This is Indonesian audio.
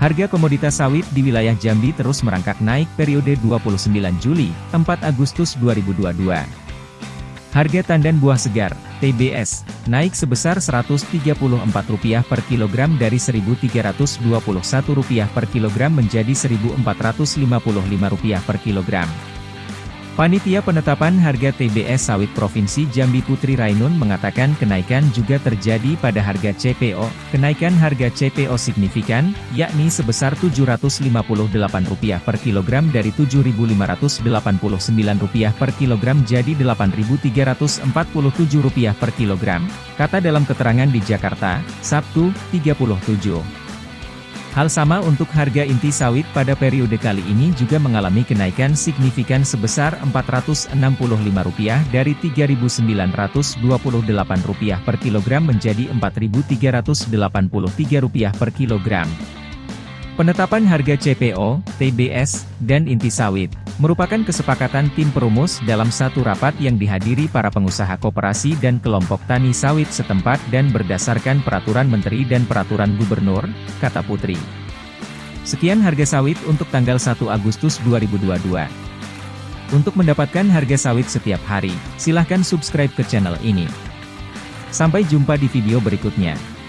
Harga komoditas sawit di wilayah Jambi terus merangkak naik periode 29 Juli, 4 Agustus 2022. Harga tandan buah segar, TBS, naik sebesar Rp134 per kilogram dari Rp1.321 per kilogram menjadi Rp1.455 per kilogram. Panitia Penetapan Harga TBS Sawit Provinsi Jambi Putri Rainun mengatakan kenaikan juga terjadi pada harga CPO. Kenaikan harga CPO signifikan, yakni sebesar Rp758 per kilogram dari Rp7.589 per kilogram jadi Rp8.347 per kilogram, kata dalam keterangan di Jakarta, Sabtu, 37. Hal sama untuk harga inti sawit pada periode kali ini juga mengalami kenaikan signifikan sebesar Rp465 dari Rp3.928 per kilogram menjadi Rp4.383 per kilogram. Penetapan harga CPO, TBS, dan inti sawit, merupakan kesepakatan tim perumus dalam satu rapat yang dihadiri para pengusaha koperasi dan kelompok tani sawit setempat dan berdasarkan peraturan menteri dan peraturan gubernur, kata Putri. Sekian harga sawit untuk tanggal 1 Agustus 2022. Untuk mendapatkan harga sawit setiap hari, silahkan subscribe ke channel ini. Sampai jumpa di video berikutnya.